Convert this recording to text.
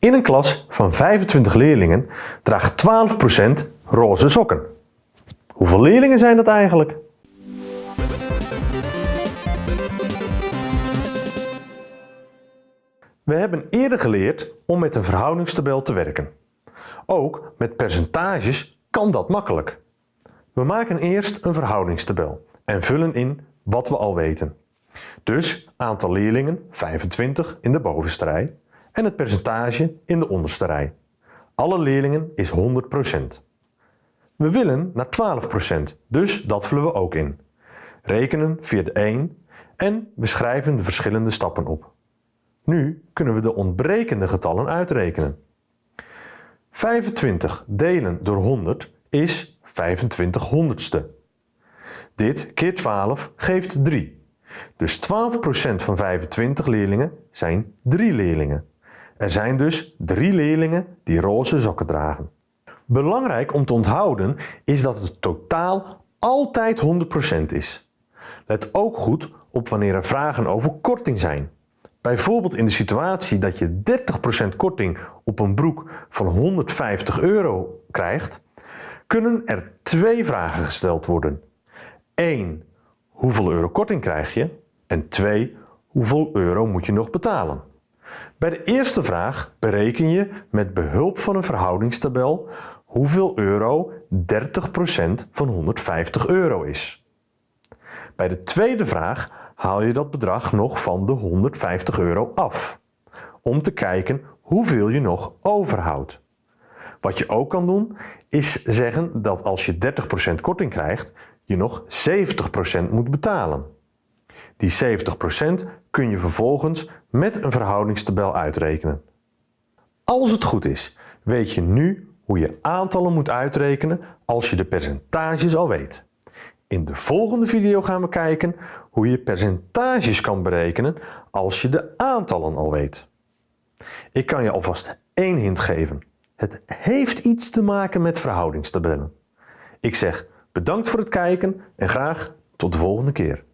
In een klas van 25 leerlingen draagt 12% roze sokken. Hoeveel leerlingen zijn dat eigenlijk? We hebben eerder geleerd om met een verhoudingstabel te werken. Ook met percentages kan dat makkelijk. We maken eerst een verhoudingstabel en vullen in wat we al weten. Dus aantal leerlingen 25 in de bovenste rij en het percentage in de onderste rij. Alle leerlingen is 100%. We willen naar 12%, dus dat vullen we ook in. Rekenen via de 1 en we schrijven de verschillende stappen op. Nu kunnen we de ontbrekende getallen uitrekenen. 25 delen door 100 is 25 honderdste. Dit keer 12 geeft 3. Dus 12% van 25 leerlingen zijn 3 leerlingen. Er zijn dus 3 leerlingen die roze sokken dragen. Belangrijk om te onthouden is dat het totaal altijd 100% is. Let ook goed op wanneer er vragen over korting zijn. Bijvoorbeeld in de situatie dat je 30% korting op een broek van 150 euro krijgt, kunnen er twee vragen gesteld worden. 1. Hoeveel euro korting krijg je? En 2. Hoeveel euro moet je nog betalen? Bij de eerste vraag bereken je met behulp van een verhoudingstabel hoeveel euro 30% van 150 euro is. Bij de tweede vraag haal je dat bedrag nog van de 150 euro af, om te kijken hoeveel je nog overhoudt. Wat je ook kan doen, is zeggen dat als je 30% korting krijgt, je nog 70% moet betalen. Die 70% kun je vervolgens met een verhoudingstabel uitrekenen. Als het goed is, weet je nu hoe je aantallen moet uitrekenen als je de percentages al weet. In de volgende video gaan we kijken hoe je percentages kan berekenen als je de aantallen al weet. Ik kan je alvast één hint geven. Het heeft iets te maken met verhoudingstabellen. Ik zeg bedankt voor het kijken en graag tot de volgende keer.